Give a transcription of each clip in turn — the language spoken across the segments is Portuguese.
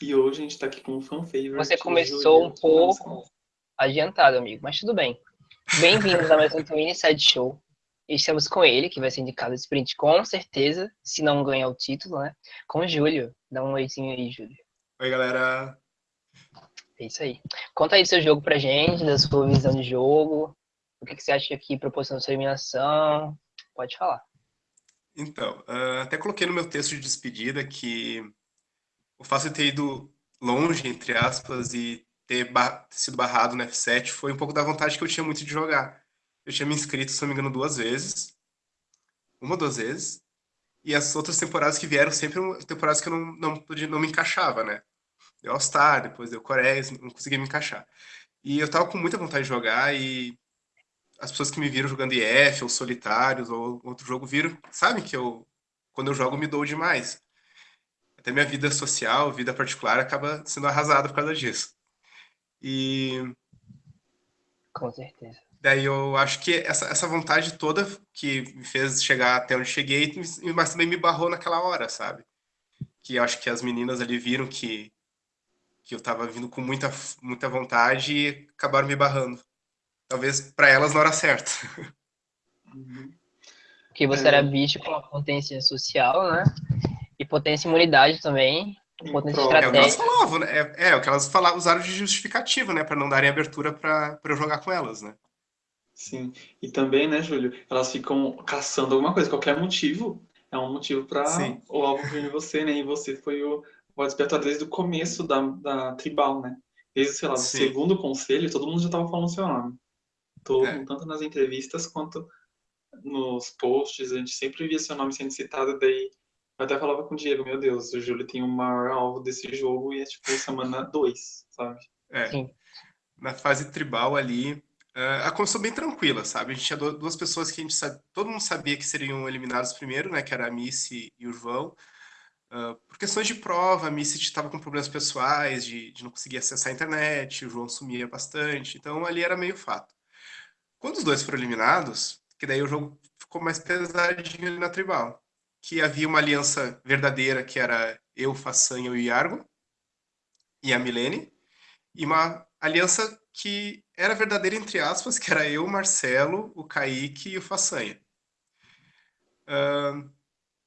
E hoje a gente tá aqui com um fan favorite. Você começou um pouco adiantado, amigo, mas tudo bem. Bem-vindos a mais um Twin Side Show. Estamos com ele, que vai ser indicado sprint com certeza, se não ganhar o título, né? Com o Júlio. Dá um oizinho aí, Júlio. Oi, galera. É isso aí. Conta aí do seu jogo pra gente, da sua visão de jogo. O que, que você acha que proporciona sua eliminação? Pode falar. Então, uh, até coloquei no meu texto de despedida que o fato de ter ido longe, entre aspas, e ter, bar sido barrado no F7 foi um pouco da vontade que eu tinha muito de jogar. Eu tinha me inscrito, se não me engano, duas vezes. Uma ou duas vezes. E as outras temporadas que vieram sempre temporadas que eu não, não, podia, não me encaixava, né? Deu All-Star, depois deu Coreia, não conseguia me encaixar. E eu tava com muita vontade de jogar e as pessoas que me viram jogando IF ou Solitários ou outro jogo viram, sabem que eu, quando eu jogo, me dou demais. Até minha vida social, vida particular, acaba sendo arrasada por causa disso. E. Com certeza. Daí eu acho que essa, essa vontade toda que me fez chegar até onde cheguei, mas também me barrou naquela hora, sabe? Que eu acho que as meninas ali viram que, que eu tava vindo com muita, muita vontade e acabaram me barrando talvez para elas na hora certa. Porque você é. era bicho com potência social, né? E potência imunidade também. Potência Pro... estratégica. É o que elas falavam, né? É, é o que elas falavam, usaram de justificativa, né? Para não darem abertura para eu jogar com elas, né? Sim. E também, né, Júlio? Elas ficam caçando alguma coisa, qualquer motivo é um motivo para o alvo vir em você, né? E você foi o, o despertar desde o começo da, da tribal, né? Desde, sei lá, do Sim. segundo conselho, todo mundo já estava falando seu nome todo, é. tanto nas entrevistas quanto nos posts, a gente sempre via seu nome sendo citado, daí eu até falava com o Diego, meu Deus, o Júlio tem o maior alvo desse jogo e é tipo semana 2, sabe? É. Sim. Na fase tribal ali, uh, a começou bem tranquila, sabe? A gente tinha duas pessoas que a gente sabe, todo mundo sabia que seriam eliminados primeiro, né? Que era a Missy e o João. Uh, por questões de prova, a Missy estava com problemas pessoais, de, de não conseguir acessar a internet, o João sumia bastante, então ali era meio fato. Quando os dois foram eliminados, que daí o jogo ficou mais pesadinho na tribal. Que havia uma aliança verdadeira, que era eu, Façanha e Iargo, e a Milene, e uma aliança que era verdadeira, entre aspas, que era eu, Marcelo, o Kaique e o Façanha. Uh,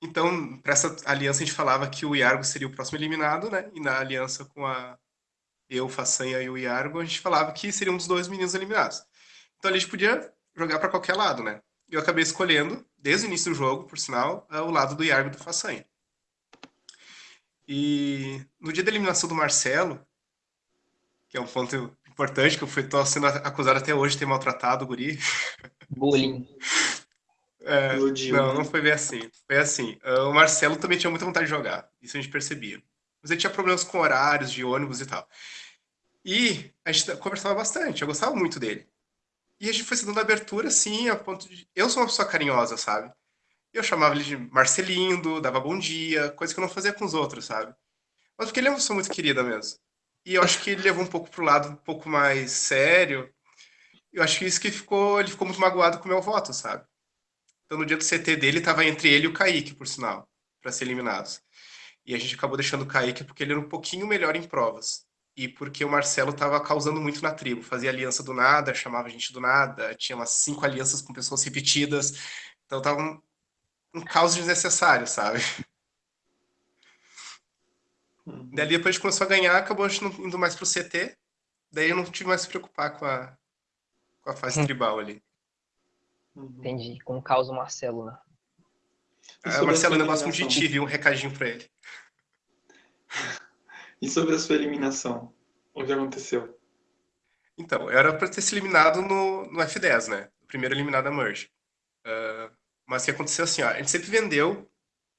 então, para essa aliança, a gente falava que o Iargo seria o próximo eliminado, né? E na aliança com a eu, Façanha e o Iargo, a gente falava que seria um dos dois meninos eliminados. Então a gente podia jogar para qualquer lado, né? Eu acabei escolhendo, desde o início do jogo, por sinal, o lado do Yargo do Façanha. E no dia da eliminação do Marcelo, que é um ponto importante, que eu fui, tô sendo acusado até hoje de ter maltratado o guri. Bullying. É, não, não foi bem assim. Foi assim. Uh, o Marcelo também tinha muita vontade de jogar. Isso a gente percebia. Mas ele tinha problemas com horários de ônibus e tal. E a gente conversava bastante. Eu gostava muito dele. E a gente foi se dando abertura, assim, a ponto de. Eu sou uma pessoa carinhosa, sabe? Eu chamava ele de Marcelindo, dava bom dia, coisa que eu não fazia com os outros, sabe? Mas porque ele é uma pessoa muito querida mesmo. E eu acho que ele levou um pouco pro lado um pouco mais sério. Eu acho que isso que ficou. Ele ficou muito magoado com o meu voto, sabe? Então no dia do CT dele tava entre ele e o Kaique, por sinal, para ser eliminados. E a gente acabou deixando o Kaique porque ele era um pouquinho melhor em provas e porque o Marcelo estava causando muito na tribo. Fazia aliança do nada, chamava gente do nada, tinha umas cinco alianças com pessoas repetidas. Então tava um, um caos desnecessário, sabe? Uhum. Daí depois a gente começou a ganhar, acabou a gente indo mais pro CT. Daí eu não tive mais que se preocupar com a, com a fase hum. tribal ali. Uhum. Entendi, com o caos do Marcelo, né? Ah, o Marcelo ainda gosta muito de ti, viu? Um recadinho pra ele. E sobre a sua eliminação? O que aconteceu? Então, era para ter se eliminado no, no F10, né? O primeiro eliminado da Merge. Uh, mas o que aconteceu assim, ó, a gente sempre vendeu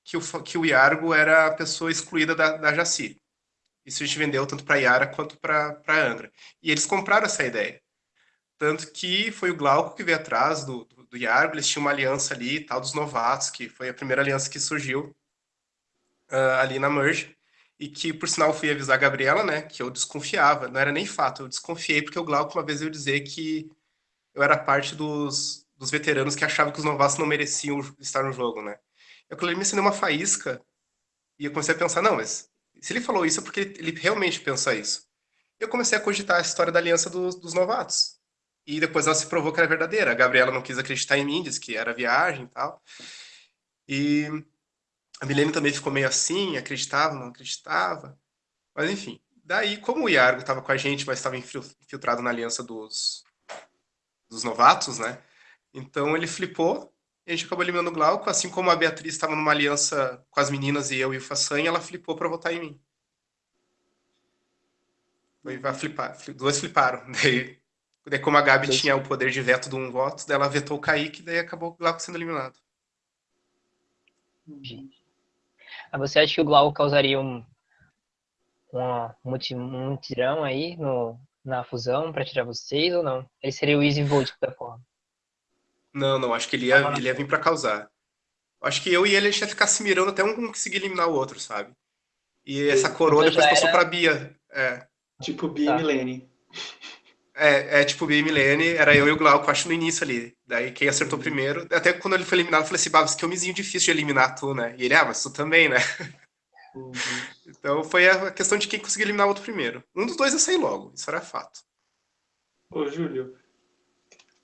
que o, que o Iargo era a pessoa excluída da, da Jaci. Isso a gente vendeu tanto para Yara quanto para Angra. E eles compraram essa ideia. Tanto que foi o Glauco que veio atrás do, do, do Iargo, eles tinham uma aliança ali, tal, dos novatos, que foi a primeira aliança que surgiu uh, ali na Merge e que, por sinal, fui avisar a Gabriela, né, que eu desconfiava, não era nem fato, eu desconfiei porque o Glauco uma vez eu dizer que eu era parte dos, dos veteranos que achavam que os novatos não mereciam estar no jogo, né. Eu me ensinei uma faísca e eu comecei a pensar, não, mas Se ele falou isso é porque ele, ele realmente pensa isso. Eu comecei a cogitar a história da aliança dos, dos novatos. E depois ela se provou que era verdadeira. A Gabriela não quis acreditar em mim, disse que era viagem e tal. E a Milene também ficou meio assim, acreditava, não acreditava. Mas enfim. Daí, como o Iargo estava com a gente, mas estava infiltrado na aliança dos, dos novatos, né? Então ele flipou e a gente acabou eliminando o Glauco, assim como a Beatriz estava numa aliança com as meninas e eu e o Façanha, ela flipou para votar em mim. Foi flipar, duas fliparam. Daí, daí como a Gabi tinha o poder de veto de um voto, daí ela vetou o Kaique, daí acabou o Glauco sendo eliminado. Ah, você acha que o Glauco causaria um, um mutirão aí no, na fusão para tirar vocês ou não? Ele seria o Easy Vote da forma. Não, não, acho que ele ia, ele ia vir pra causar. Acho que eu e ele a gente ia ficar se mirando até um conseguir eliminar o outro, sabe? E essa coroa depois era... passou pra Bia. É. Tipo Bia tá. e Milene. É, é tipo Bia e Milene, era eu e o Glauco, acho no início ali. Daí quem acertou primeiro, até quando ele foi eliminado, eu falei assim, Babs, que homenzinho difícil de eliminar tu, né? E ele, ah, mas tu também, né? Uhum. Então foi a questão de quem conseguir eliminar o outro primeiro. Um dos dois ia sair logo, isso era fato. Ô, Júlio,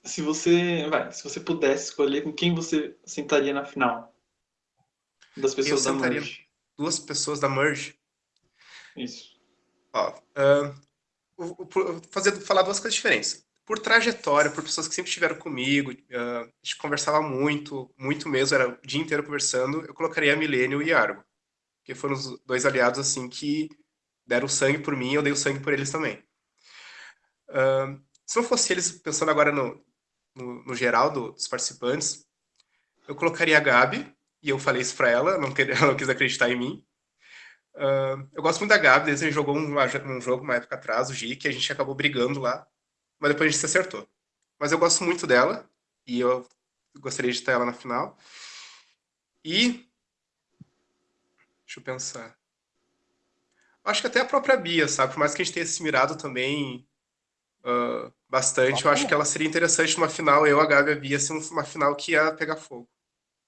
se você, vai, se você pudesse escolher com quem você sentaria na final das pessoas Eu da Merge? Duas pessoas da Merge? Isso. Ó, uh, fazer, falar duas coisas diferentes. Por trajetória, por pessoas que sempre estiveram comigo, uh, a gente conversava muito, muito mesmo, era o dia inteiro conversando, eu colocaria a Milênio e Argo. Porque foram os dois aliados, assim, que deram sangue por mim eu dei o sangue por eles também. Uh, se não fosse eles, pensando agora no, no, no geral do, dos participantes, eu colocaria a Gabi, e eu falei isso para ela, não ela não quis acreditar em mim. Uh, eu gosto muito da Gabi, desde a gente jogou um, um jogo uma época atrás, o G, que a gente acabou brigando lá, mas depois a gente se acertou. Mas eu gosto muito dela, e eu gostaria de ter ela na final. E... Deixa eu pensar. Acho que até a própria Bia, sabe? Por mais que a gente tenha se mirado também uh, bastante. Eu acho que ela seria interessante numa final, eu, a Gabi e a Bia, ser uma final que ia pegar fogo.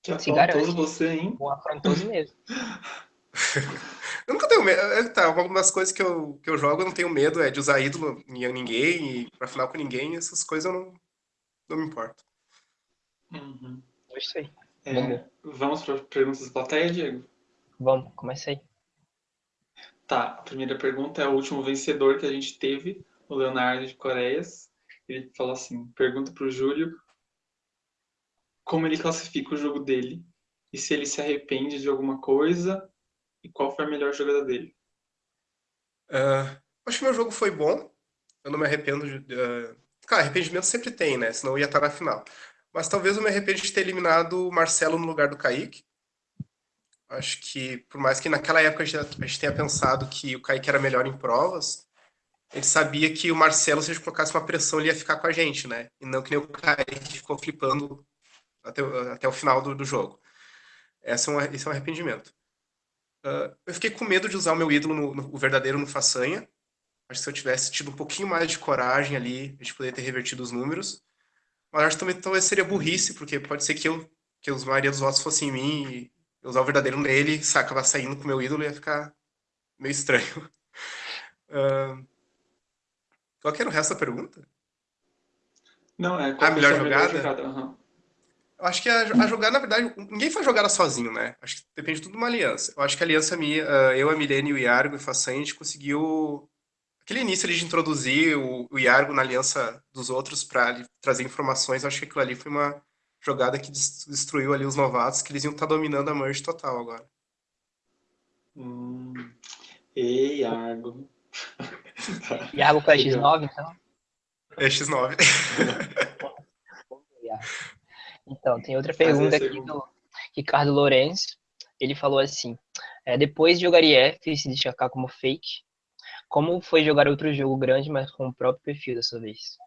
Que afrontoso você, hein? Um afrontoso mesmo. eu nunca tenho medo. É, tá, uma das coisas que eu, que eu jogo, eu não tenho medo, é de usar ídolo em ninguém, e pra final com ninguém, essas coisas eu não, não me importo. Uhum. Isso aí. É, vamos para perguntas da plateia, Diego? Vamos, começa aí. Tá, a primeira pergunta é o último vencedor que a gente teve o Leonardo de Coreias. Ele falou assim: pergunta para o Júlio como ele classifica o jogo dele e se ele se arrepende de alguma coisa e qual foi a melhor jogada dele. Uh, acho que meu jogo foi bom. Eu não me arrependo de. Uh... Cara, arrependimento sempre tem, né? Senão eu ia estar na final. Mas talvez eu me arrependa de ter eliminado o Marcelo no lugar do Kaique. Acho que, por mais que naquela época a gente, a gente tenha pensado que o Kaique era melhor em provas, ele sabia que o Marcelo, se a gente colocasse uma pressão, ele ia ficar com a gente, né? E não que nem o Kaique ficou flipando até, até o final do, do jogo. Esse é, um, esse é um arrependimento. Uh, eu fiquei com medo de usar o meu ídolo, no, no, o verdadeiro, no Façanha. Acho que se eu tivesse tido um pouquinho mais de coragem ali, a gente poderia ter revertido os números. Mas acho que também talvez seria burrice, porque pode ser que eu, que a maioria dos votos fossem em mim e eu usar o verdadeiro nele e acabar saindo com o meu ídolo ia ficar meio estranho. Uh, Qual que era o resto da pergunta? Não, é qual a melhor jogada? Melhor jogada? Uhum. Acho que a, a, jogada, na verdade, ninguém faz jogada sozinho, né? Acho que depende tudo de uma aliança. Eu acho que a aliança minha, eu, a Milene, o Iargo e o Façanha, a gente conseguiu aquele início ali de introduzir o, o Iargo na aliança dos outros para trazer informações. Eu acho que aquilo ali foi uma jogada que destruiu ali os novatos, que eles iam estar tá dominando a merge total agora. Hum. Ei, Iargo. Iago com a X9, então? É X9. então, tem outra pergunta aqui do Ricardo Lourenço. Ele falou assim, é, depois de jogar IF e se destacar como fake, como foi jogar outro jogo grande, mas com o próprio perfil dessa vez?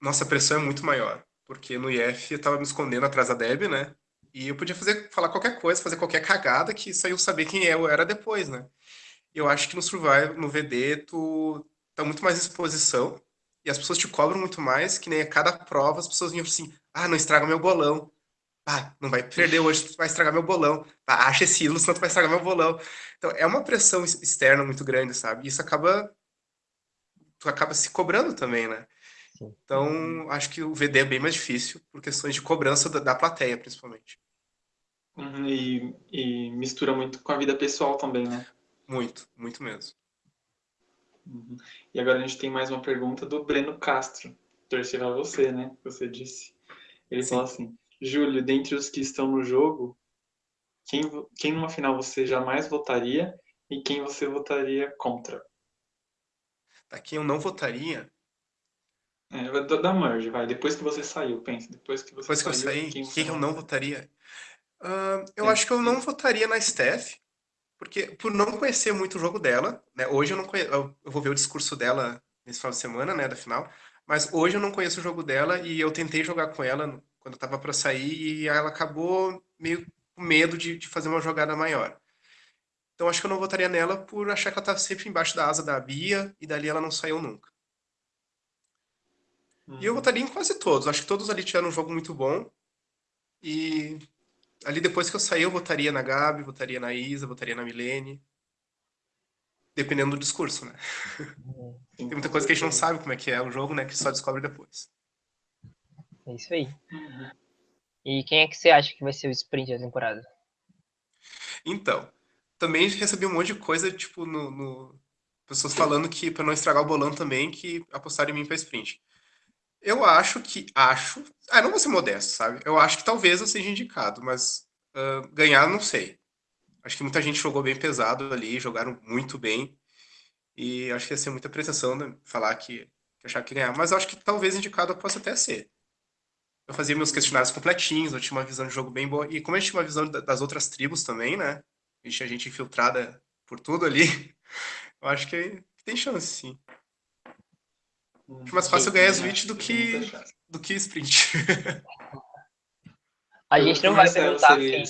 Nossa, a pressão é muito maior, porque no IF eu tava me escondendo atrás da Deb, né? E eu podia fazer, falar qualquer coisa, fazer qualquer cagada que só eu saber quem eu era depois, né? eu acho que no Survival, no VD, tu tá muito mais exposição e as pessoas te cobram muito mais, que nem a cada prova as pessoas vinham assim, ah, não estraga meu bolão. ah, não vai perder hoje, tu vai estragar meu bolão. Ah, acha esse ídolo, senão tu vai estragar meu bolão. Então, é uma pressão externa muito grande, sabe? Isso acaba... Tu acaba se cobrando também, né? Então, acho que o VD é bem mais difícil, por questões de cobrança da, da plateia, principalmente. Uhum, e, e, mistura muito com a vida pessoal também, né? Muito, muito mesmo. Uhum. E agora a gente tem mais uma pergunta do Breno Castro. Torcer a você, né? Você disse. Ele Sim. fala assim: Júlio, dentre os que estão no jogo, quem, quem numa final você jamais votaria e quem você votaria contra? Tá, quem eu não votaria? É, da, da merge, vai. Depois que você saiu, pensa. Depois que você Depois que saiu, eu saí, quem, quem eu não votaria? Uh, eu é. acho que eu não votaria na Steph, porque por não conhecer muito o jogo dela, né? Hoje eu não conheço, eu vou ver o discurso dela nesse final de semana, né, da final, mas hoje eu não conheço o jogo dela e eu tentei jogar com ela quando eu tava para sair e ela acabou meio com medo de, de fazer uma jogada maior. Então acho que eu não votaria nela por achar que ela estava sempre embaixo da asa da Bia e dali ela não saiu nunca. Uhum. E eu uhum. votaria em quase todos. Acho que todos ali tiveram um jogo muito bom. E ali depois que eu saí, eu votaria na Gabi, votaria na Isa, votaria na Milene. Dependendo do discurso, né? Uhum. Tem muita coisa que a gente não sabe como é que é o jogo, né? Que só descobre depois. É isso aí. E quem é que você acha que vai ser o sprint da temporada? Então, também recebi um monte de coisa, tipo, no, no... pessoas falando que, para não estragar o bolão também, que apostaram em mim para sprint. Eu acho que, acho, ah, não vou ser modesto, sabe? Eu acho que talvez eu seja indicado, mas uh, ganhar, não sei. Acho que muita gente jogou bem pesado ali, jogaram muito bem, e acho que ia ser muita pretensão né, falar que, que achar que ganhar, mas acho que talvez indicado eu possa até ser eu fazia meus questionários completinhos, eu tinha uma visão de jogo bem boa. E como a gente tinha uma visão das outras tribos também, né? A gente tinha gente infiltrada por tudo ali. Eu acho que tem chance, sim. Hum, acho mais fácil ganhar Switch do que, do que sprint. A gente não vai perguntar quem,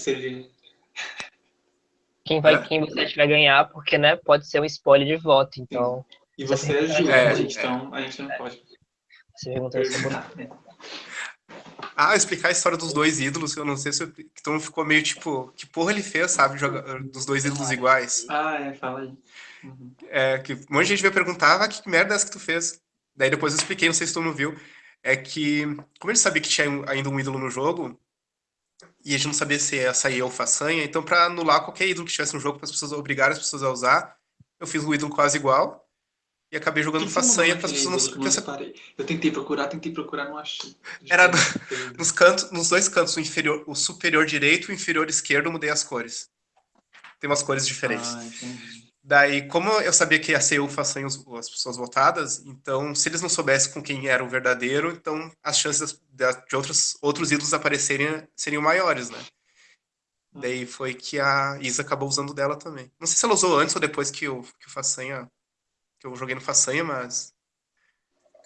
quem, vai, é. quem você acha que vai ganhar, porque né, pode ser um spoiler de voto, então... E você é Ju, é, a gente, é. então a gente não pode... Você perguntou isso. Ah, explicar a história dos dois ídolos, eu não sei se eu, então ficou meio tipo, que porra ele fez, sabe, joga, dos dois ídolos iguais. Ah, é, fala aí. Uhum. É, que um monte de gente veio perguntar, ah, que merda é essa que tu fez? Daí depois eu expliquei, não sei se tu não viu, é que, como ele sabia que tinha ainda um ídolo no jogo, e a gente não sabia se ia sair ou façanha, então para anular qualquer ídolo que tivesse no jogo, para as pessoas obrigarem as pessoas a usar, eu fiz um ídolo quase igual, e acabei jogando façanha para as pessoas não. não eu tentei procurar, tentei procurar, não achei. Era no, nos cantos, nos dois cantos, o inferior, o superior direito e o inferior esquerdo, eu mudei as cores. Tem umas cores diferentes. Ah, Daí, como eu sabia que ia ser o façanha as pessoas votadas, então, se eles não soubessem com quem era o verdadeiro, então as chances de outros, outros ídolos aparecerem seriam maiores, né? Hum. Daí foi que a Isa acabou usando dela também. Não sei se ela usou antes ou depois que o, que o Façanha que eu joguei no Façanha, mas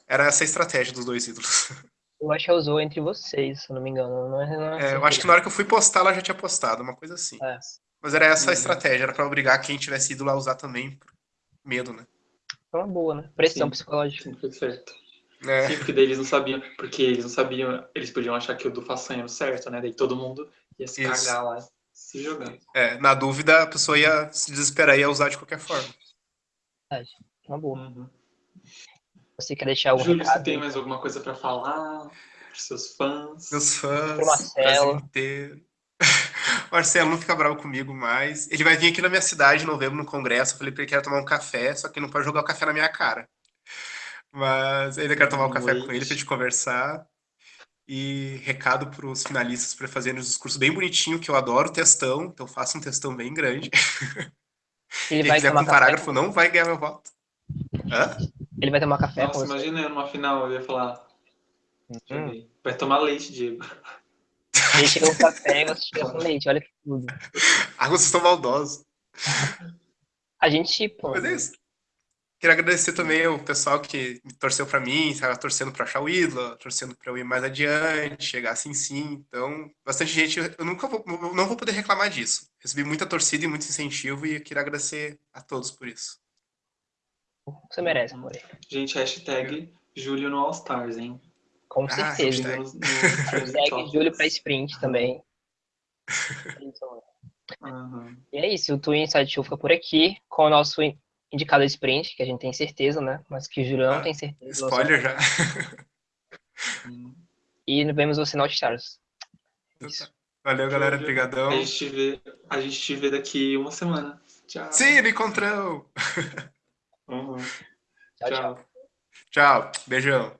era essa a estratégia dos dois ídolos. Eu acho que ela usou entre vocês, se não me engano. Não é, não é, é eu acho que na hora que eu fui postar, ela já tinha postado, uma coisa assim. É. Mas era essa a uhum. estratégia, era pra obrigar quem tivesse ídolo a usar também, por medo, né? É uma boa, né? Pressão Sim. psicológica. Sim, certo. É. Sim, porque daí eles não sabiam, porque eles não sabiam, eles podiam achar que o do façanha era o certo, né? Daí todo mundo ia se Isso. cagar lá, se jogando. É, na dúvida, a pessoa ia se desesperar e ia usar de qualquer forma. Verdade. Uma boa. Uhum. Você quer deixar algum Júlio, recado? você tem mais alguma coisa para falar para seus fãs? Meus fãs, pro Marcelo. inteiro. Marcelo não fica bravo comigo mais. Ele vai vir aqui na minha cidade em novembro no congresso. Eu falei para ele que ia tomar um café, só que não pode jogar o café na minha cara. Mas ainda quero tomar um café com ele para gente conversar. E recado para os finalistas para fazerem um discurso bem bonitinho, que eu adoro textão, então faça um textão bem grande. Ele Quem quiser com um parágrafo não vai ganhar meu voto. Hã? Ele vai tomar café Nossa, imagina eu numa final, eu ia falar. Hum. Vai tomar leite, Diego. Leite no café, você com leite, olha que tudo. Ah, vocês estão maldosos. A gente, pô. Mas é isso. Queria agradecer também o pessoal que torceu para mim, estava torcendo para achar o ídolo, torcendo para eu ir mais adiante, chegar assim sim. Então, bastante gente, eu nunca vou, não vou poder reclamar disso. Recebi muita torcida e muito incentivo e queria agradecer a todos por isso. Você merece, amor. Gente, hashtag Júlio no All Stars, hein? Com ah, certeza. No, no Segue Júlio para sprint também. Uhum. E é isso, o Twin Inside Show fica por aqui com o nosso indicado sprint, que a gente tem certeza, né? Mas que o Júlio não ah, tem certeza. Spoiler já. e vemos você no Stars. Então tá. Valeu, galera. Obrigadão. A gente, vê, a gente te vê daqui uma semana. Tchau. Sim, ele encontrou. Uhum. Tchau, tchau. Tchau. Beijão.